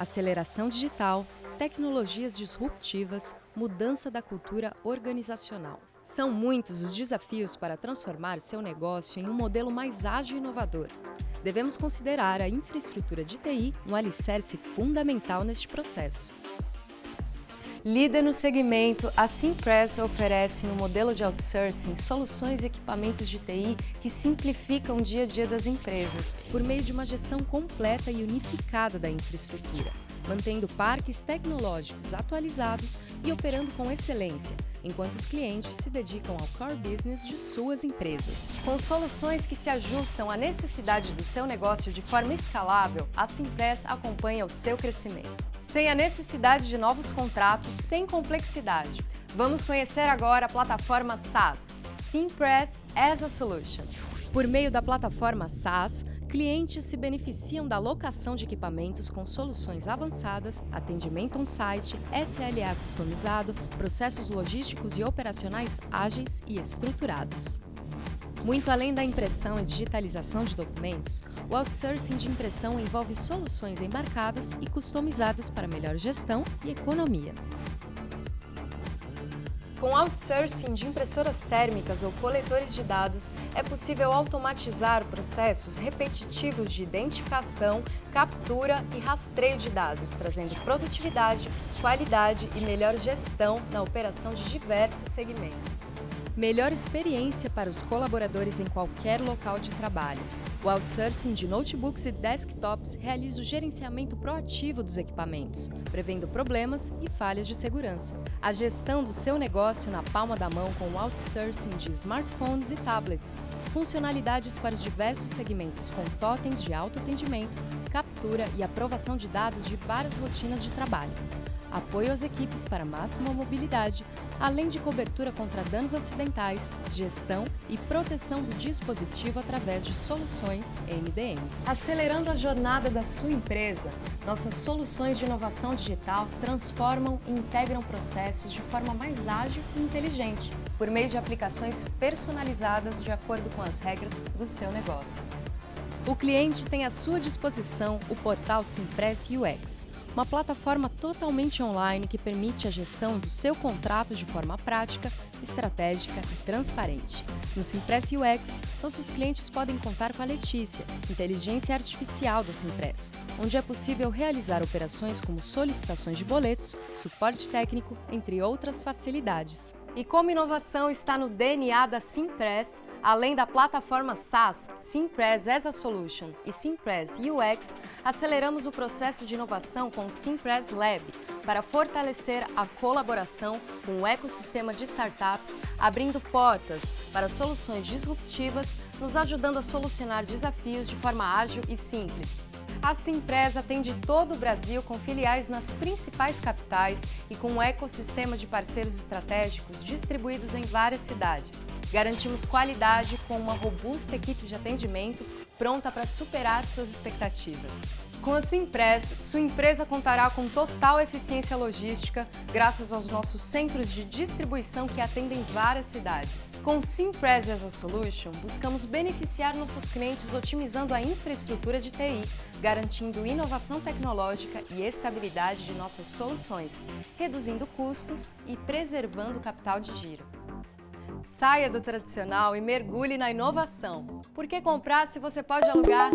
aceleração digital, tecnologias disruptivas, mudança da cultura organizacional. São muitos os desafios para transformar seu negócio em um modelo mais ágil e inovador. Devemos considerar a infraestrutura de TI um alicerce fundamental neste processo. Líder no segmento, a Simpress oferece no modelo de outsourcing soluções e equipamentos de TI que simplificam o dia a dia das empresas por meio de uma gestão completa e unificada da infraestrutura, mantendo parques tecnológicos atualizados e operando com excelência, enquanto os clientes se dedicam ao core business de suas empresas. Com soluções que se ajustam à necessidade do seu negócio de forma escalável, a Simpress acompanha o seu crescimento sem a necessidade de novos contratos, sem complexidade. Vamos conhecer agora a plataforma SaaS, Simpress as a Solution. Por meio da plataforma SaaS, clientes se beneficiam da locação de equipamentos com soluções avançadas, atendimento on-site, SLA customizado, processos logísticos e operacionais ágeis e estruturados. Muito além da impressão e digitalização de documentos, o outsourcing de impressão envolve soluções embarcadas e customizadas para melhor gestão e economia. Com outsourcing de impressoras térmicas ou coletores de dados, é possível automatizar processos repetitivos de identificação, captura e rastreio de dados, trazendo produtividade, qualidade e melhor gestão na operação de diversos segmentos. Melhor experiência para os colaboradores em qualquer local de trabalho. O outsourcing de notebooks e desktops realiza o gerenciamento proativo dos equipamentos, prevendo problemas e falhas de segurança. A gestão do seu negócio na palma da mão com o outsourcing de smartphones e tablets. Funcionalidades para os diversos segmentos com totens de autoatendimento, captura e aprovação de dados de várias rotinas de trabalho apoio às equipes para máxima mobilidade, além de cobertura contra danos acidentais, gestão e proteção do dispositivo através de soluções MDM. Acelerando a jornada da sua empresa, nossas soluções de inovação digital transformam e integram processos de forma mais ágil e inteligente, por meio de aplicações personalizadas de acordo com as regras do seu negócio. O cliente tem à sua disposição o portal Simpress UX, uma plataforma totalmente online que permite a gestão do seu contrato de forma prática, estratégica e transparente. No Simpress UX, nossos clientes podem contar com a Letícia, inteligência artificial da Simpress, onde é possível realizar operações como solicitações de boletos, suporte técnico, entre outras facilidades. E como inovação está no DNA da Simpress, além da plataforma SaaS, Simpress as a Solution e Simpress UX, aceleramos o processo de inovação com o Simpress Lab para fortalecer a colaboração com o ecossistema de startups, abrindo portas para soluções disruptivas, nos ajudando a solucionar desafios de forma ágil e simples. A Simpress atende todo o Brasil com filiais nas principais capitais e com um ecossistema de parceiros estratégicos distribuídos em várias cidades. Garantimos qualidade com uma robusta equipe de atendimento pronta para superar suas expectativas. Com a Simpress, sua empresa contará com total eficiência logística graças aos nossos centros de distribuição que atendem várias cidades. Com Simpress as a Solution, buscamos beneficiar nossos clientes otimizando a infraestrutura de TI, garantindo inovação tecnológica e estabilidade de nossas soluções, reduzindo custos e preservando o capital de giro. Saia do tradicional e mergulhe na inovação. Por que comprar se você pode alugar?